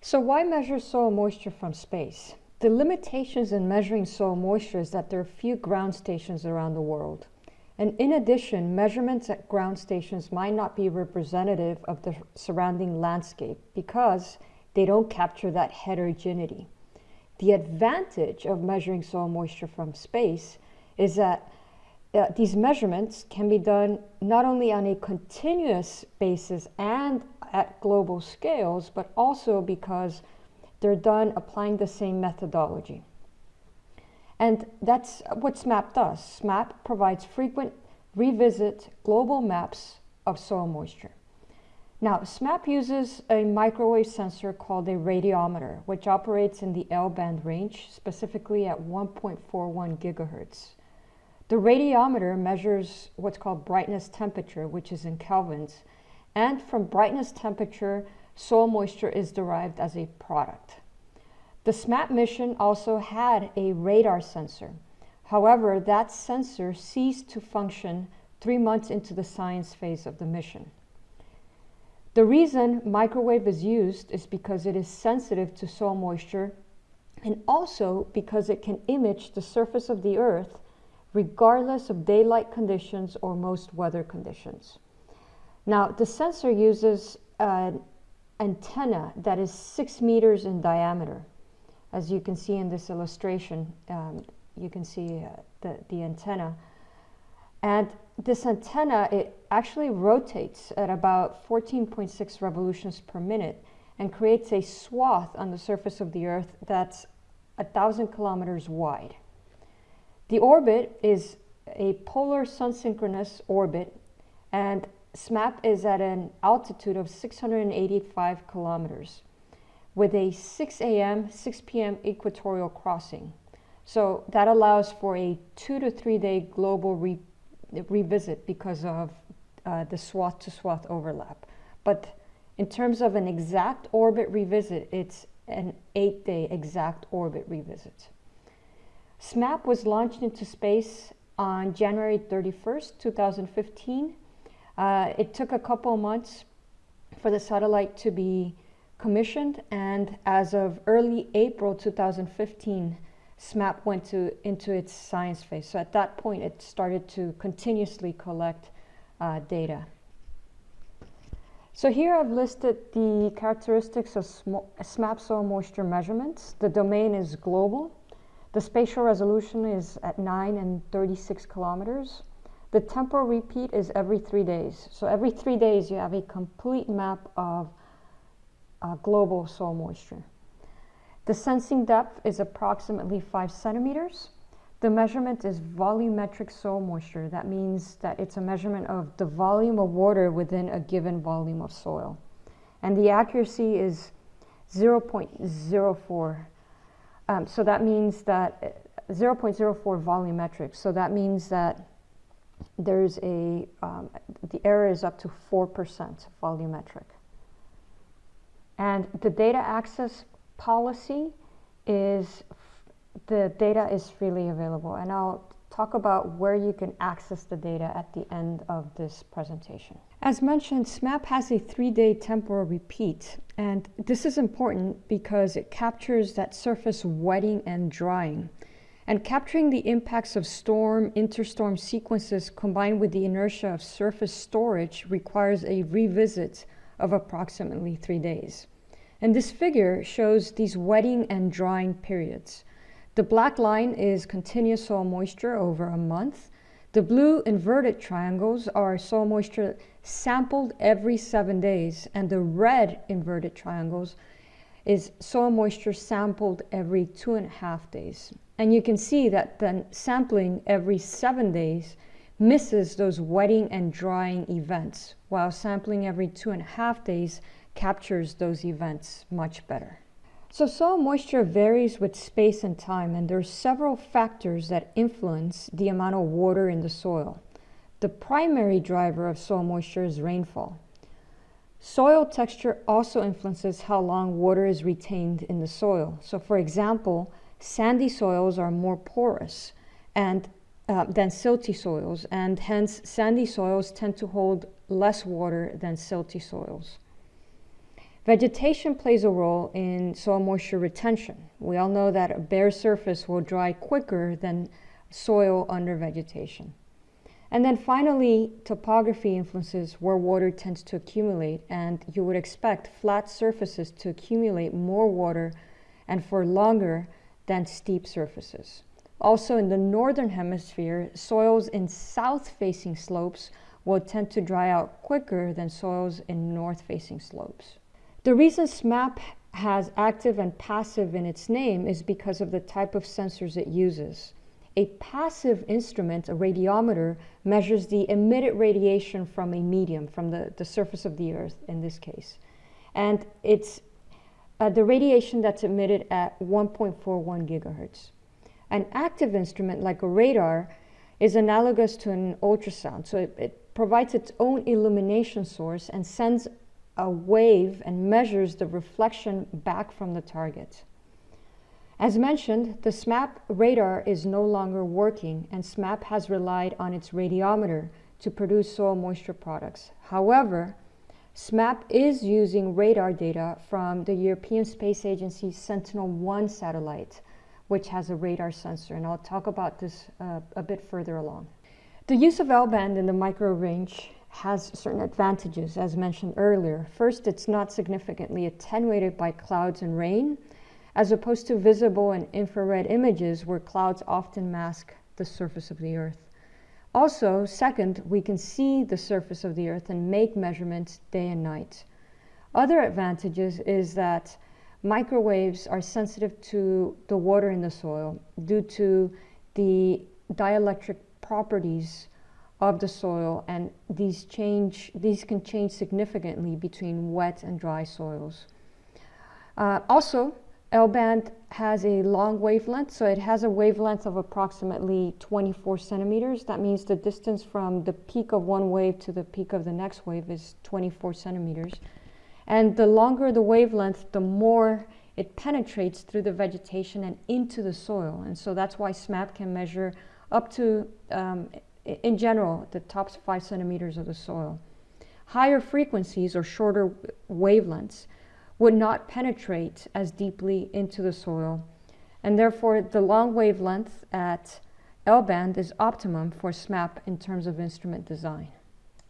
So why measure soil moisture from space? The limitations in measuring soil moisture is that there are few ground stations around the world. And in addition, measurements at ground stations might not be representative of the surrounding landscape because they don't capture that heterogeneity. The advantage of measuring soil moisture from space is that uh, these measurements can be done not only on a continuous basis and at global scales, but also because they're done applying the same methodology. And that's what SMAP does. SMAP provides frequent revisit global maps of soil moisture. Now, SMAP uses a microwave sensor called a radiometer, which operates in the L-band range, specifically at 1.41 gigahertz. The radiometer measures what's called brightness temperature, which is in kelvins, and from brightness temperature, soil moisture is derived as a product. The SMAP mission also had a radar sensor. However, that sensor ceased to function three months into the science phase of the mission. The reason microwave is used is because it is sensitive to soil moisture and also because it can image the surface of the earth regardless of daylight conditions or most weather conditions. Now, the sensor uses an antenna that is six meters in diameter. As you can see in this illustration, um, you can see uh, the, the antenna. And this antenna, it actually rotates at about 14.6 revolutions per minute and creates a swath on the surface of the Earth that's a thousand kilometers wide. The orbit is a polar sun-synchronous orbit and SMAP is at an altitude of 685 kilometers with a 6 a.m., 6 p.m. equatorial crossing. So that allows for a two to three day global re revisit because of uh, the swath to swath overlap. But in terms of an exact orbit revisit, it's an eight day exact orbit revisit. SMAP was launched into space on January 31st, 2015 uh, it took a couple months for the satellite to be commissioned and as of early April 2015, SMAP went to, into its science phase. So at that point, it started to continuously collect uh, data. So here I've listed the characteristics of SMAP soil moisture measurements. The domain is global. The spatial resolution is at 9 and 36 kilometers. The temporal repeat is every three days. So every three days you have a complete map of uh, global soil moisture. The sensing depth is approximately five centimeters. The measurement is volumetric soil moisture. That means that it's a measurement of the volume of water within a given volume of soil. And the accuracy is 0.04. Um, so that means that uh, 0.04 volumetric. So that means that there's a, um, the error is up to 4% volumetric. And the data access policy is, the data is freely available. And I'll talk about where you can access the data at the end of this presentation. As mentioned, SMAP has a three-day temporal repeat, and this is important because it captures that surface wetting and drying. And capturing the impacts of storm, interstorm sequences combined with the inertia of surface storage requires a revisit of approximately three days. And this figure shows these wetting and drying periods. The black line is continuous soil moisture over a month. The blue inverted triangles are soil moisture sampled every seven days, and the red inverted triangles is soil moisture sampled every two and a half days. And you can see that then sampling every seven days misses those wetting and drying events, while sampling every two and a half days captures those events much better. So soil moisture varies with space and time, and there are several factors that influence the amount of water in the soil. The primary driver of soil moisture is rainfall. Soil texture also influences how long water is retained in the soil. So for example, sandy soils are more porous and uh, than silty soils, and hence sandy soils tend to hold less water than silty soils. Vegetation plays a role in soil moisture retention. We all know that a bare surface will dry quicker than soil under vegetation. And then finally, topography influences where water tends to accumulate, and you would expect flat surfaces to accumulate more water and for longer than steep surfaces. Also, in the northern hemisphere, soils in south-facing slopes will tend to dry out quicker than soils in north-facing slopes. The reason SMAP has active and passive in its name is because of the type of sensors it uses. A passive instrument, a radiometer, measures the emitted radiation from a medium, from the, the surface of the Earth in this case. And it's uh, the radiation that's emitted at 1.41 gigahertz. An active instrument like a radar is analogous to an ultrasound. So it, it provides its own illumination source and sends a wave and measures the reflection back from the target. As mentioned, the SMAP radar is no longer working and SMAP has relied on its radiometer to produce soil moisture products. However, SMAP is using radar data from the European Space Agency Sentinel-1 satellite, which has a radar sensor, and I'll talk about this uh, a bit further along. The use of L-band in the micro range has certain advantages, as mentioned earlier. First, it's not significantly attenuated by clouds and rain, as opposed to visible and infrared images where clouds often mask the surface of the Earth. Also, second, we can see the surface of the Earth and make measurements day and night. Other advantages is that microwaves are sensitive to the water in the soil due to the dielectric properties of the soil and these change these can change significantly between wet and dry soils. Uh, also, L-band has a long wavelength, so it has a wavelength of approximately 24 centimeters. That means the distance from the peak of one wave to the peak of the next wave is 24 centimeters. And the longer the wavelength, the more it penetrates through the vegetation and into the soil. And so that's why SMAP can measure up to, um, in general, the top five centimeters of the soil. Higher frequencies or shorter wavelengths would not penetrate as deeply into the soil. And therefore, the long wavelength at L-band is optimum for SMAP in terms of instrument design.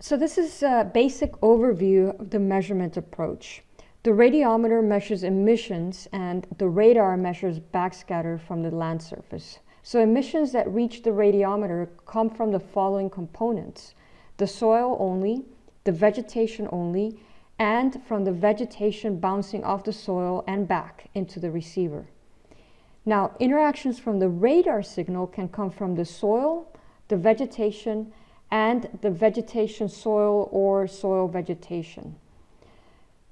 So this is a basic overview of the measurement approach. The radiometer measures emissions and the radar measures backscatter from the land surface. So emissions that reach the radiometer come from the following components. The soil only, the vegetation only, and from the vegetation bouncing off the soil and back into the receiver. Now, interactions from the radar signal can come from the soil, the vegetation, and the vegetation soil or soil vegetation.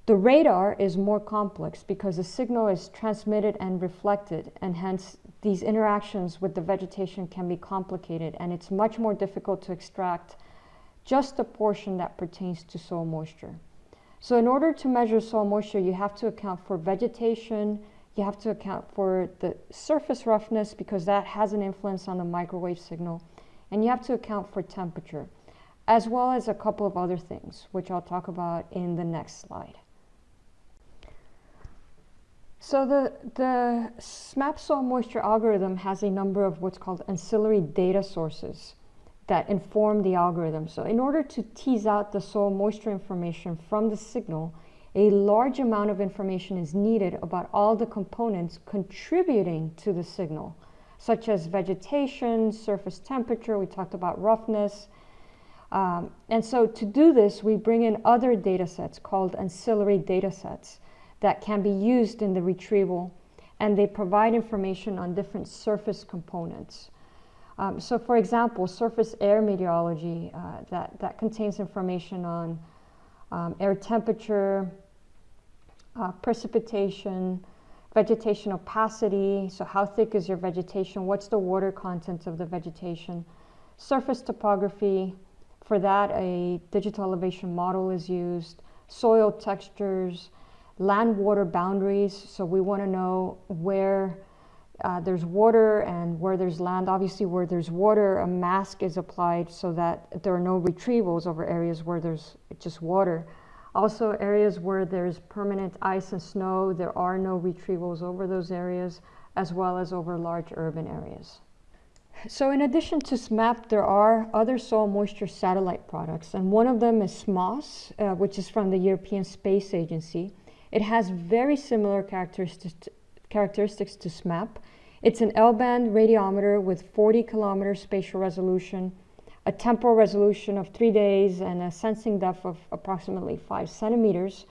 The radar is more complex because the signal is transmitted and reflected and hence these interactions with the vegetation can be complicated and it's much more difficult to extract just the portion that pertains to soil moisture. So in order to measure soil moisture, you have to account for vegetation, you have to account for the surface roughness because that has an influence on the microwave signal, and you have to account for temperature, as well as a couple of other things, which I'll talk about in the next slide. So the, the SMAP soil moisture algorithm has a number of what's called ancillary data sources that inform the algorithm. So in order to tease out the soil moisture information from the signal, a large amount of information is needed about all the components contributing to the signal, such as vegetation, surface temperature, we talked about roughness. Um, and so to do this, we bring in other data sets called ancillary data sets that can be used in the retrieval, and they provide information on different surface components. Um, so for example, surface air meteorology, uh, that, that contains information on um, air temperature, uh, precipitation, vegetation opacity, so how thick is your vegetation, what's the water content of the vegetation, surface topography, for that a digital elevation model is used, soil textures, land water boundaries. So we want to know where uh, there's water and where there's land. Obviously, where there's water, a mask is applied so that there are no retrievals over areas where there's just water. Also, areas where there's permanent ice and snow, there are no retrievals over those areas, as well as over large urban areas. So in addition to SMAP, there are other soil moisture satellite products, and one of them is SMOS, uh, which is from the European Space Agency. It has very similar characteristics to, characteristics to SMAP. It's an L-band radiometer with 40 kilometer spatial resolution, a temporal resolution of three days, and a sensing depth of approximately five centimeters.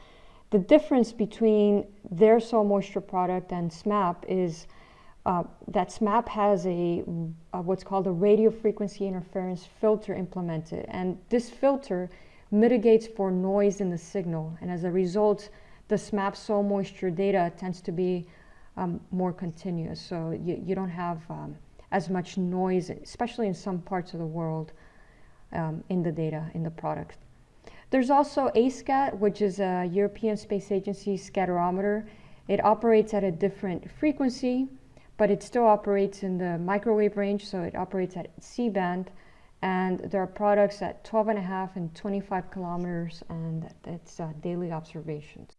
The difference between their soil moisture product and SMAP is uh, that SMAP has a, what's called a radio frequency interference filter implemented, and this filter mitigates for noise in the signal, and as a result, the SMAP soil moisture data tends to be um, more continuous. So you, you don't have um, as much noise, especially in some parts of the world, um, in the data, in the product. There's also ASCAT, which is a European Space Agency scatterometer. It operates at a different frequency, but it still operates in the microwave range, so it operates at C band. And there are products at 12 and a half and 25 kilometers, and it's uh, daily observations.